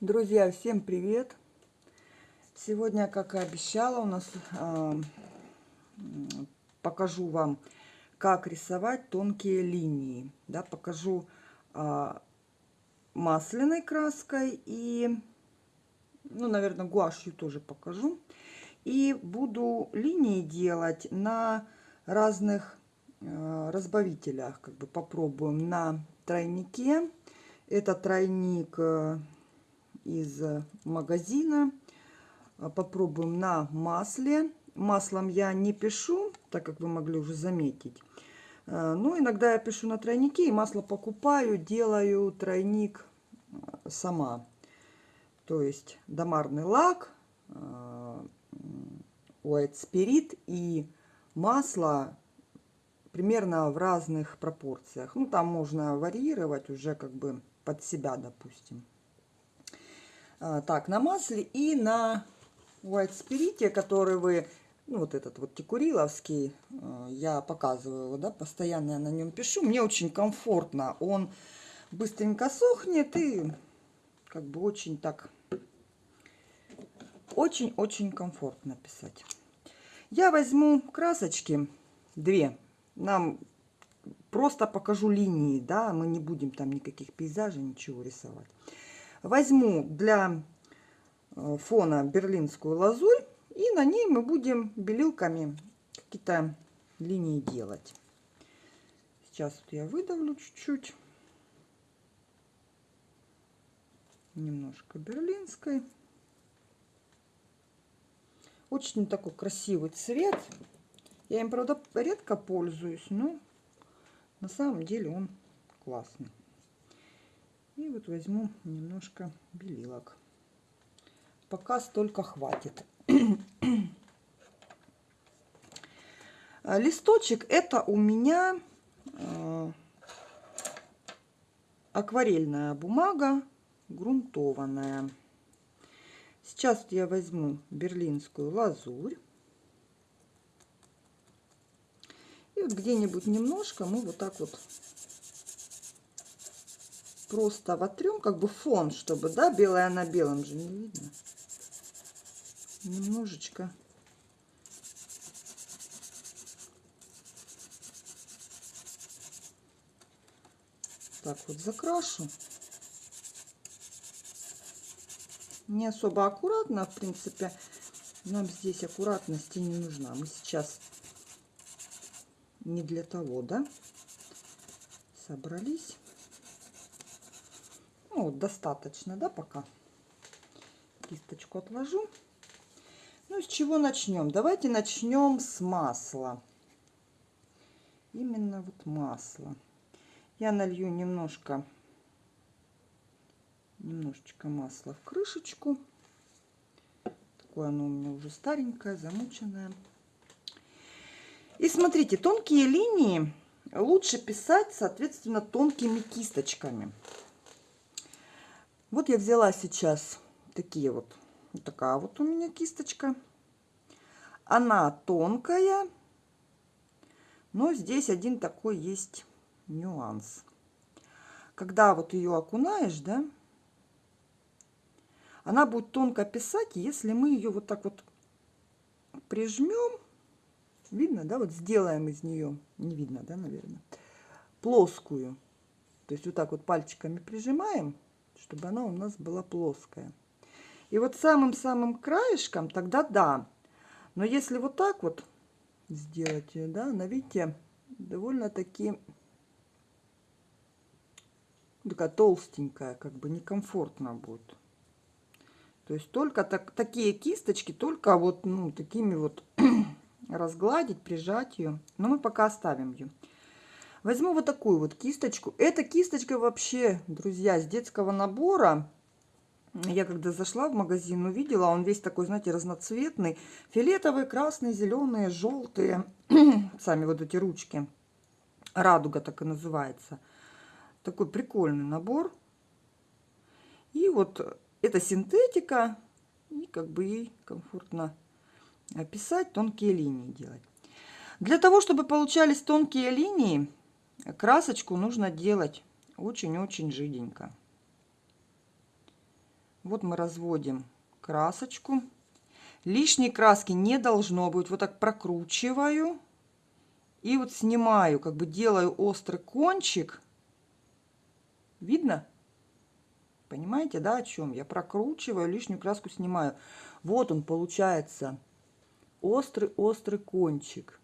Друзья, всем привет! Сегодня, как и обещала, у нас э, покажу вам, как рисовать тонкие линии. Да, покажу э, масляной краской и, ну, наверное, гуашью тоже покажу. И буду линии делать на разных э, разбавителях. Как бы попробуем на тройнике. Это тройник э, из магазина. А, попробуем на масле. Маслом я не пишу, так как вы могли уже заметить. А, но иногда я пишу на тройнике и масло покупаю, делаю тройник а, сама. То есть домарный лак, White Spirit и масло примерно в разных пропорциях. Ну, там можно варьировать уже как бы под себя, допустим. А, так, на масле и на White Spirit, который вы, ну, вот этот вот текуриловский, а, я показываю его, да, постоянно я на нем пишу. Мне очень комфортно, он быстренько сохнет и как бы очень так, очень-очень комфортно писать. Я возьму красочки, две, нам просто покажу линии, да, мы не будем там никаких пейзажей, ничего рисовать. Возьму для э, фона берлинскую лазурь. И на ней мы будем белилками какие-то линии делать. Сейчас вот я выдавлю чуть-чуть. Немножко берлинской. Очень такой красивый цвет. Я им, правда, редко пользуюсь, но на самом деле он классный. И вот возьму немножко белилок. Пока столько хватит. Листочек это у меня э, акварельная бумага, грунтованная. Сейчас я возьму берлинскую лазурь. И вот где-нибудь немножко мы вот так вот просто вотрем, как бы фон, чтобы, да, белое на белом же не видно. Немножечко. Так вот закрашу. Не особо аккуратно, в принципе, нам здесь аккуратности не нужна. Мы сейчас не для того, да, собрались. Ну, вот достаточно, да, пока. Кисточку отложу. Ну, с чего начнем? Давайте начнем с масла. Именно вот масло. Я налью немножко, немножечко масла в крышечку. Такое оно у меня уже старенькое, замученное. И смотрите, тонкие линии лучше писать, соответственно, тонкими кисточками. Вот я взяла сейчас такие вот, вот такая вот у меня кисточка. Она тонкая, но здесь один такой есть нюанс. Когда вот ее окунаешь, да, она будет тонко писать, если мы ее вот так вот прижмем, видно, да, вот сделаем из нее, не видно, да, наверное, плоскую. То есть вот так вот пальчиками прижимаем, чтобы она у нас была плоская. И вот самым-самым краешком тогда да. Но если вот так вот сделать ее, да, она, видите, довольно-таки такая толстенькая, как бы некомфортно будет. То есть только так, такие кисточки, только вот ну, такими вот разгладить, прижать ее. Но мы пока оставим ее. Возьму вот такую вот кисточку. Эта кисточка вообще, друзья, с детского набора. Я когда зашла в магазин, увидела, он весь такой, знаете, разноцветный. Фиолетовые, красные, зеленые, желтые. Сами вот эти ручки. Радуга так и называется. Такой прикольный набор. И вот это синтетика. И как бы ей комфортно писать, тонкие линии делать. Для того, чтобы получались тонкие линии, красочку нужно делать очень-очень жиденько. Вот мы разводим красочку. Лишней краски не должно быть. Вот так прокручиваю. И вот снимаю, как бы делаю острый кончик. Видно? Понимаете, да, о чем? Я прокручиваю, лишнюю краску снимаю. Вот он получается. Острый-острый кончик.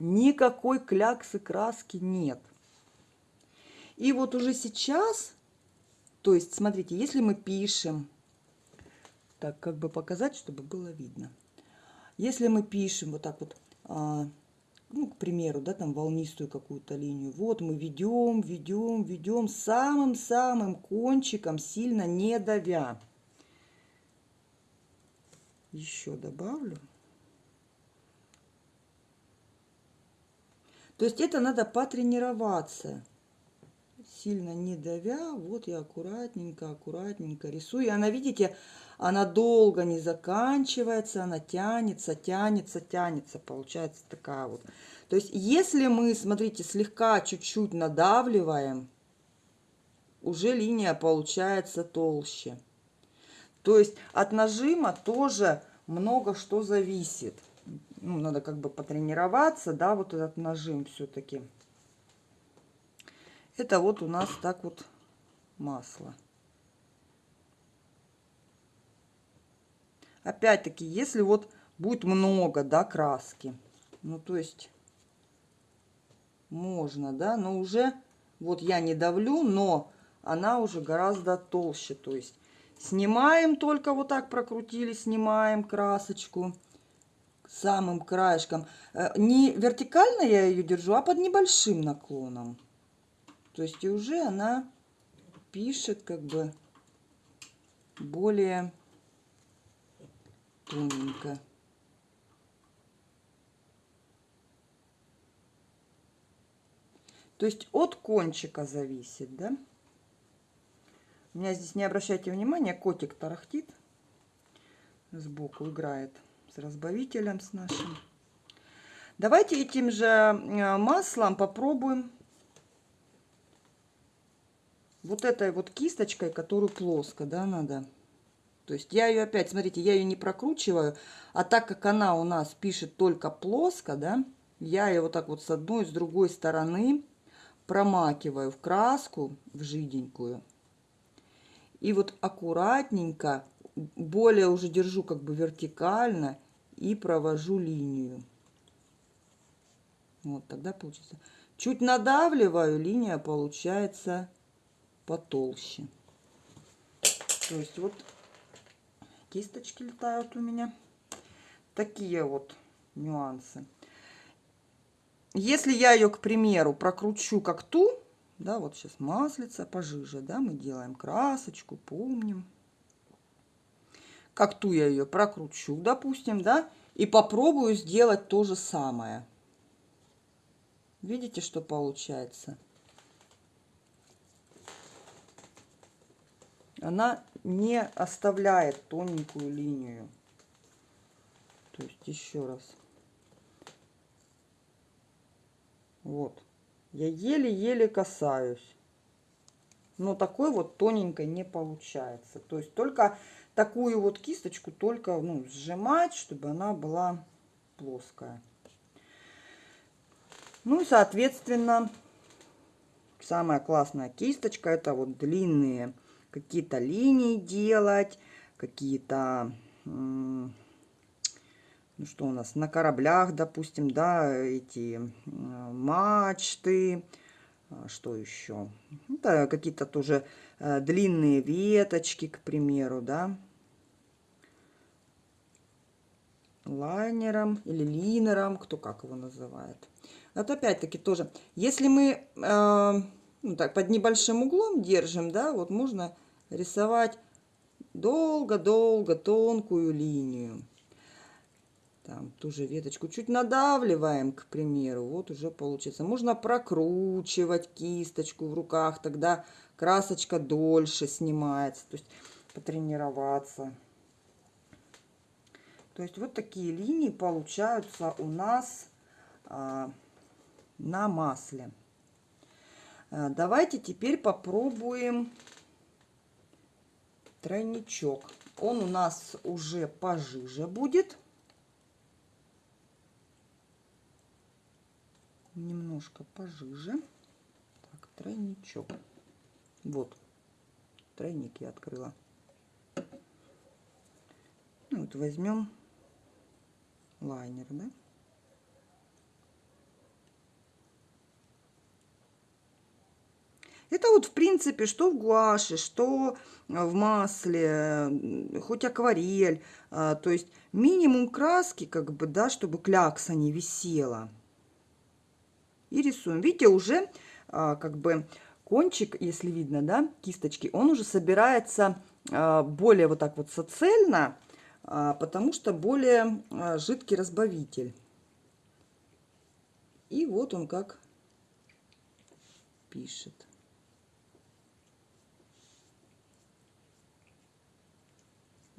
Никакой кляксы краски нет. И вот уже сейчас, то есть, смотрите, если мы пишем, так, как бы показать, чтобы было видно. Если мы пишем вот так вот, а, ну, к примеру, да, там волнистую какую-то линию, вот мы ведем, ведем, ведем самым-самым кончиком, сильно не давя. Еще добавлю. То есть это надо потренироваться сильно не давя, вот я аккуратненько, аккуратненько рисую. И она, видите, она долго не заканчивается, она тянется, тянется, тянется. Получается такая вот. То есть, если мы, смотрите, слегка чуть-чуть надавливаем, уже линия получается толще. То есть, от нажима тоже много что зависит. Ну, надо как бы потренироваться, да, вот этот нажим все-таки. Это вот у нас так вот масло. Опять-таки, если вот будет много, да, краски, ну, то есть можно, да, но уже, вот я не давлю, но она уже гораздо толще, то есть снимаем только вот так прокрутили, снимаем красочку самым краешком. Э, не вертикально я ее держу, а под небольшим наклоном. То есть и уже она пишет как бы более тоненько. То есть от кончика зависит, да? У меня здесь, не обращайте внимания, котик тарахтит. Сбоку играет с разбавителем с нашим. Давайте этим же э, маслом попробуем вот этой вот кисточкой, которую плоско, да, надо. То есть я ее опять, смотрите, я ее не прокручиваю, а так как она у нас пишет только плоско, да, я ее вот так вот с одной, с другой стороны промакиваю в краску, в жиденькую. И вот аккуратненько, более уже держу как бы вертикально и провожу линию. Вот тогда получится. Чуть надавливаю, линия получается потолще. То есть вот кисточки летают у меня. Такие вот нюансы. Если я ее, к примеру, прокручу как ту, да, вот сейчас маслица пожиже, да, мы делаем красочку, помним. Как ту я ее прокручу, допустим, да, и попробую сделать то же самое. Видите, что получается? она не оставляет тоненькую линию. То есть еще раз. Вот. Я еле-еле касаюсь. Но такой вот тоненькой не получается. То есть только такую вот кисточку только ну, сжимать, чтобы она была плоская. Ну и соответственно самая классная кисточка это вот длинные какие-то линии делать, какие-то, ну что у нас, на кораблях, допустим, да, эти мачты, а, что еще? Это какие-то тоже э, длинные веточки, к примеру, да. Лайнером или линером, кто как его называет. Вот опять-таки тоже, если мы э, ну, так, под небольшим углом держим, да, вот можно рисовать долго-долго тонкую линию. Там ту же веточку чуть надавливаем, к примеру, вот уже получится. Можно прокручивать кисточку в руках, тогда красочка дольше снимается, то есть потренироваться. То есть вот такие линии получаются у нас а, на масле. А, давайте теперь попробуем тройничок. Он у нас уже пожиже будет. Немножко пожиже. Так, тройничок. Вот, тройник я открыла. Ну, вот возьмем лайнер, да? Это вот, в принципе, что в гуаше, что в масле, хоть акварель. А, то есть минимум краски, как бы, да, чтобы клякса не висела. И рисуем. Видите, уже а, как бы кончик, если видно, да, кисточки, он уже собирается а, более вот так вот соцельно, потому что более жидкий разбавитель. И вот он как пишет.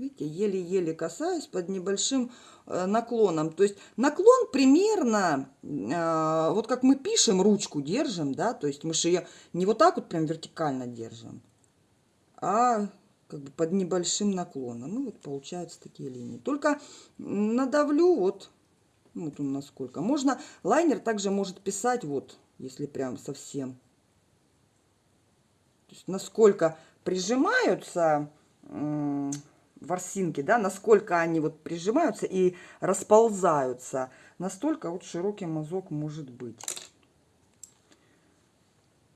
Видите, еле-еле касаюсь под небольшим э, наклоном. То есть наклон примерно, э, вот как мы пишем, ручку держим, да, то есть мы же ее не вот так вот прям вертикально держим, а как бы под небольшим наклоном. Ну вот получаются такие линии. Только надавлю вот, вот он насколько. Можно, лайнер также может писать вот, если прям совсем. То есть насколько прижимаются ворсинки, да, насколько они вот прижимаются и расползаются, настолько вот широкий мазок может быть.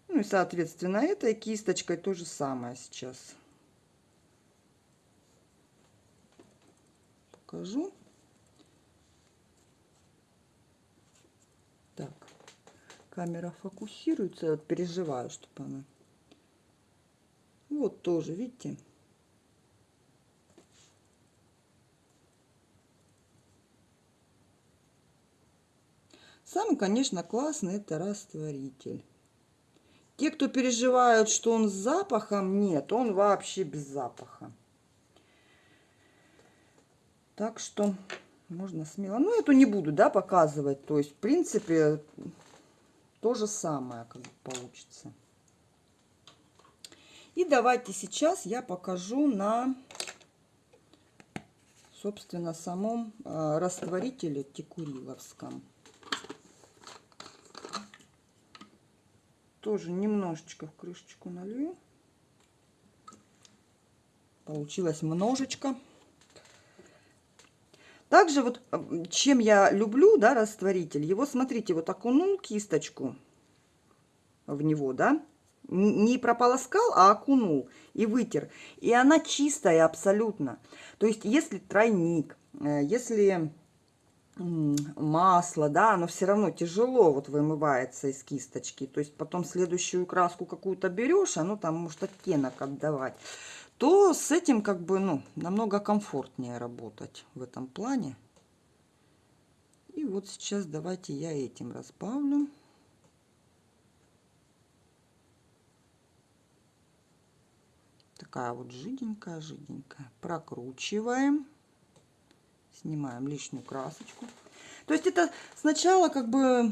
Ну и, соответственно, этой кисточкой то же самое сейчас. Покажу. Так, камера фокусируется, вот переживаю, чтобы она... Вот тоже, видите? Самый, конечно, классный это растворитель. Те, кто переживают, что он с запахом, нет, он вообще без запаха. Так что можно смело. Ну, эту не буду, да, показывать. То есть, в принципе, то же самое как бы получится. И давайте сейчас я покажу на, собственно, самом э, растворителе текуриловском. Тоже немножечко в крышечку налью. Получилось множечко. Также вот чем я люблю, да, растворитель, его, смотрите, вот окунул кисточку в него, да, не прополоскал, а окунул и вытер. И она чистая абсолютно. То есть, если тройник, э, если масло, да, оно все равно тяжело вот вымывается из кисточки. То есть потом следующую краску какую-то берешь, оно там может оттенок отдавать. То с этим как бы, ну, намного комфортнее работать в этом плане. И вот сейчас давайте я этим разбавлю. Такая вот жиденькая, жиденькая. Прокручиваем снимаем лишнюю красочку. То есть это сначала как бы э,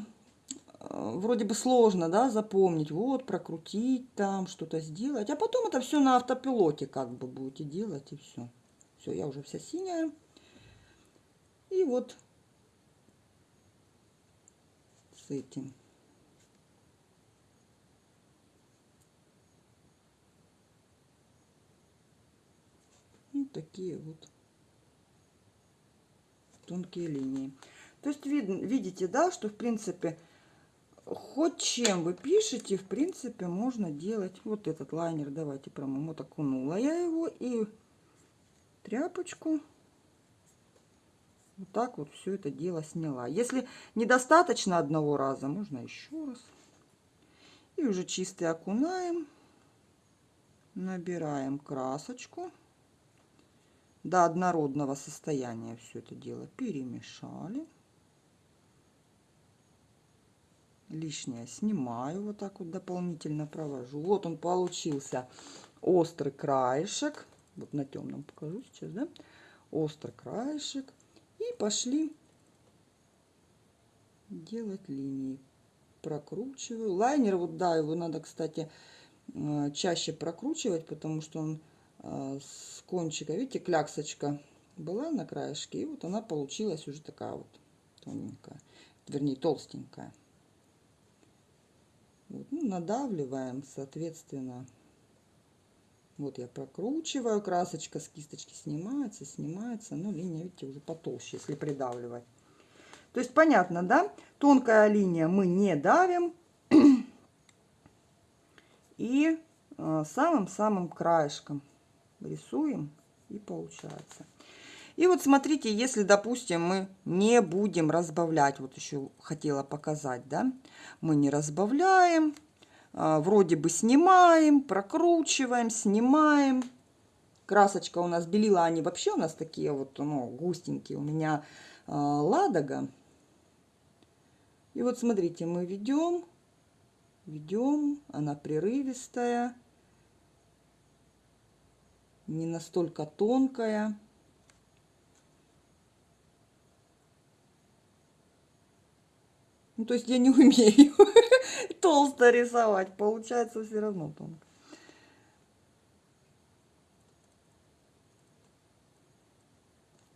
вроде бы сложно, да, запомнить, вот, прокрутить там, что-то сделать, а потом это все на автопилоте как бы будете делать, и все. Все, я уже вся синяя. И вот с этим. И такие вот тонкие линии. То есть видно, видите, да, что в принципе хоть чем вы пишете, в принципе можно делать вот этот лайнер. Давайте промоем. Вот окунула я его и тряпочку вот так вот все это дело сняла. Если недостаточно одного раза, можно еще раз. И уже чистый окунаем, набираем красочку до однородного состояния все это дело перемешали. Лишнее снимаю, вот так вот дополнительно провожу. Вот он получился острый краешек. Вот на темном покажу сейчас, да? Острый краешек. И пошли делать линии. Прокручиваю. Лайнер, вот да, его надо, кстати, э, чаще прокручивать, потому что он с кончика. Видите, кляксочка была на краешке, и вот она получилась уже такая вот тоненькая, вернее толстенькая. Вот, ну, надавливаем, соответственно. Вот я прокручиваю, красочка с кисточки снимается, снимается, но линия, видите, уже потолще, если придавливать. То есть понятно, да? Тонкая линия мы не давим. И а, самым-самым краешком рисуем и получается. И вот смотрите, если, допустим, мы не будем разбавлять, вот еще хотела показать, да, мы не разбавляем, а, вроде бы снимаем, прокручиваем, снимаем. Красочка у нас белила, они вообще у нас такие вот, ну, густенькие. У меня э, ладога. И вот смотрите, мы ведем, ведем, она прерывистая, не настолько тонкая. Ну, то есть я не умею толсто рисовать, получается все равно тонко.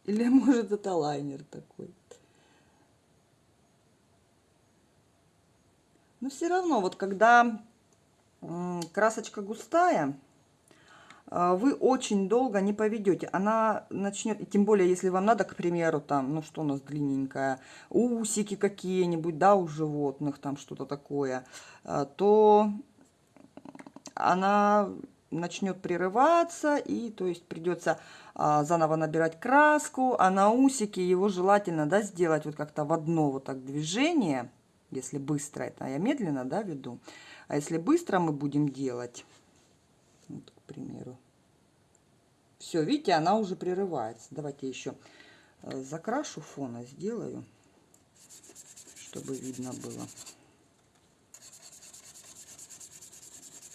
Или может это лайнер такой. Но все равно, вот когда красочка густая, вы очень долго не поведете. Она начнет, тем более, если вам надо, к примеру, там, ну что у нас длинненькая, усики какие-нибудь, да, у животных, там что-то такое, а, то она начнет прерываться, и то есть придется а, заново набирать краску, а на усики его желательно, да, сделать вот как-то в одно вот так движение, если быстро это, а я медленно, да, веду, а если быстро мы будем делать, примеру. Все, видите, она уже прерывается. Давайте еще э, закрашу фона, сделаю, чтобы видно было.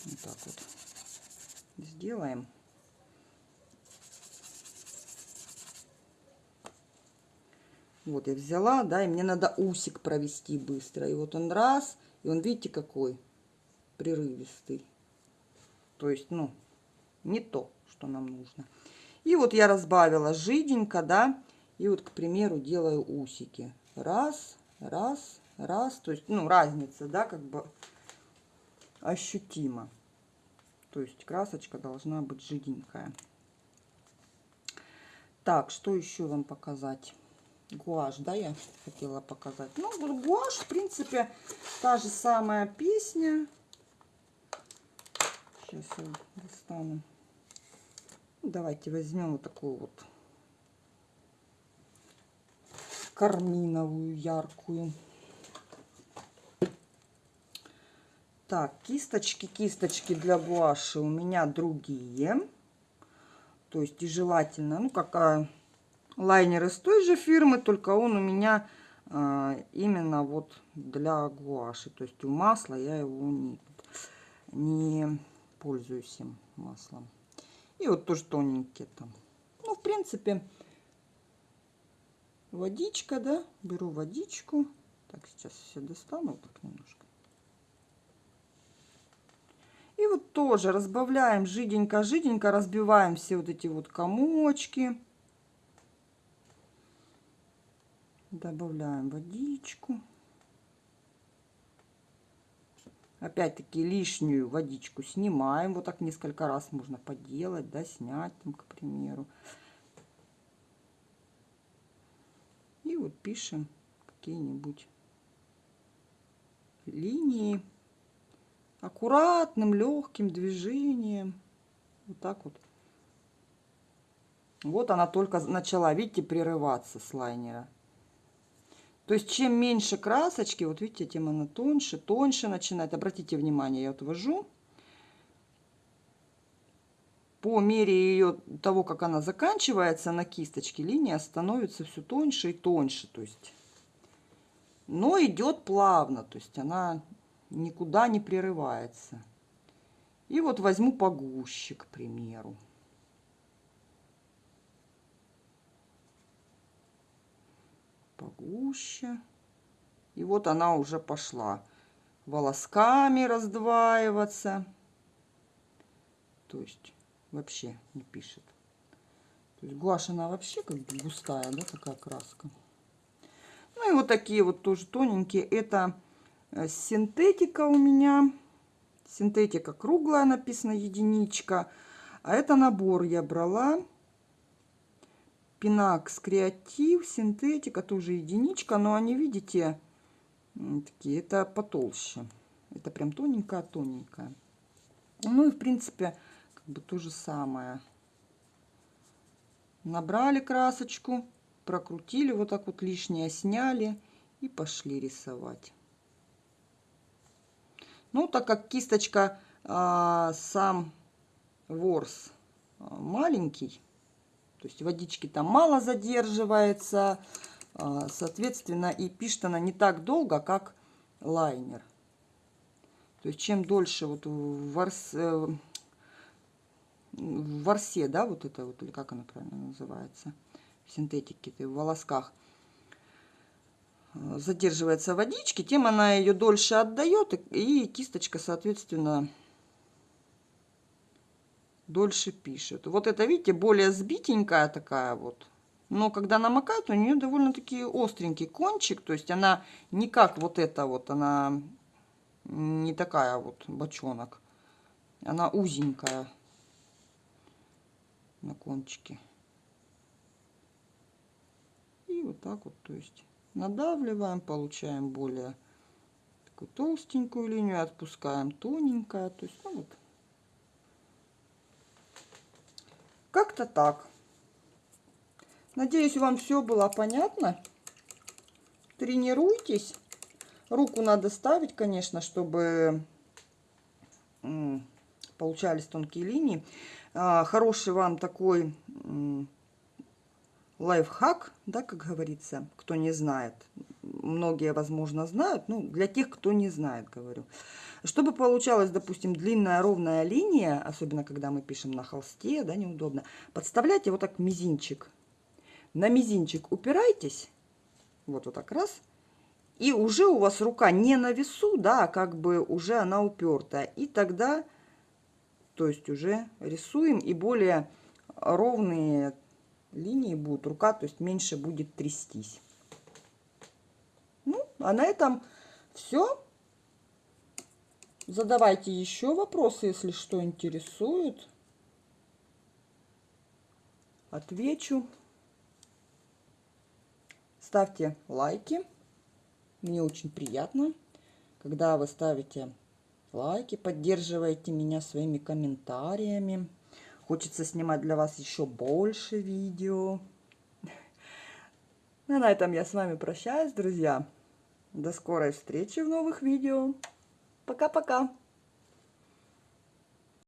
Вот так вот сделаем. Вот я взяла, да, и мне надо усик провести быстро. И вот он раз, и он, видите, какой прерывистый. То есть, ну, не то, что нам нужно. И вот я разбавила жиденько, да, и вот, к примеру, делаю усики. Раз, раз, раз, то есть, ну, разница, да, как бы ощутима. То есть красочка должна быть жиденькая. Так, что еще вам показать? Гуашь, да, я хотела показать. Ну, гуашь, в принципе, та же самая песня. Сейчас я достану. Давайте возьмем вот такую вот карминовую, яркую. Так, кисточки, кисточки для гуаши у меня другие. То есть и желательно, ну, какая лайнер из той же фирмы, только он у меня а, именно вот для гуаши. То есть у масла я его не, не пользуюсь им маслом. И вот тоже тоненькие там. Ну, в принципе, водичка, да. Беру водичку. Так, сейчас все достану так немножко. И вот тоже разбавляем жиденько-жиденько, разбиваем все вот эти вот комочки. Добавляем водичку. Опять-таки лишнюю водичку снимаем. Вот так несколько раз можно поделать, да, снять там, к примеру. И вот пишем какие-нибудь линии аккуратным, легким движением. Вот так вот. Вот она только начала, видите, прерываться с лайнера. То есть чем меньше красочки, вот видите, тем она тоньше, тоньше начинает. Обратите внимание, я вот ввожу. По мере ее того, как она заканчивается на кисточке, линия становится все тоньше и тоньше. То есть, но идет плавно, то есть она никуда не прерывается. И вот возьму погуще, к примеру. Погуще. И вот она уже пошла волосками раздваиваться. То есть вообще не пишет. То есть гуашь, она вообще как бы густая, да, такая краска. Ну и вот такие вот тоже тоненькие. Это э, синтетика у меня. Синтетика круглая написано, единичка. А это набор я брала. Пинакс Креатив, синтетика, тоже единичка. Но они, видите, такие, это потолще. Это прям тоненькая-тоненькая. Ну и, в принципе, как бы то же самое. Набрали красочку, прокрутили, вот так вот лишнее сняли и пошли рисовать. Ну, так как кисточка а, сам ворс а, маленький, то есть водички там мало задерживается, а, соответственно, и пишет она не так долго, как лайнер. То есть чем дольше вот в, э, ворсе, да, вот это вот, или как она правильно называется, в синтетике, в волосках, э, задерживается водички, тем она ее дольше отдает, и кисточка, соответственно, дольше пишет. Вот это, видите, более сбитенькая такая вот. Но когда намокает, у нее довольно-таки остренький кончик. То есть она не как вот эта вот, она не такая вот бочонок. Она узенькая на кончике. И вот так вот, то есть надавливаем, получаем более такую толстенькую линию, отпускаем тоненькая. То есть, ну вот. Как-то так. Надеюсь, вам все было понятно. Тренируйтесь. Руку надо ставить, конечно, чтобы получались тонкие линии. А, хороший вам такой лайфхак, да, как говорится, кто не знает. Многие, возможно, знают, ну, для тех, кто не знает, говорю. Чтобы получалась, допустим, длинная ровная линия, особенно когда мы пишем на холсте, да, неудобно, подставляйте вот так мизинчик. На мизинчик упирайтесь, вот, вот так раз, и уже у вас рука не на весу, да, а как бы уже она упертая. И тогда, то есть уже рисуем, и более ровные линии будут, рука, то есть меньше будет трястись. Ну, а на этом все. Задавайте еще вопросы, если что интересует. Отвечу. Ставьте лайки. Мне очень приятно, когда вы ставите лайки, поддерживаете меня своими комментариями. Хочется снимать для вас еще больше видео. Ну, на этом я с вами прощаюсь, друзья. До скорой встречи в новых видео. Пока-пока.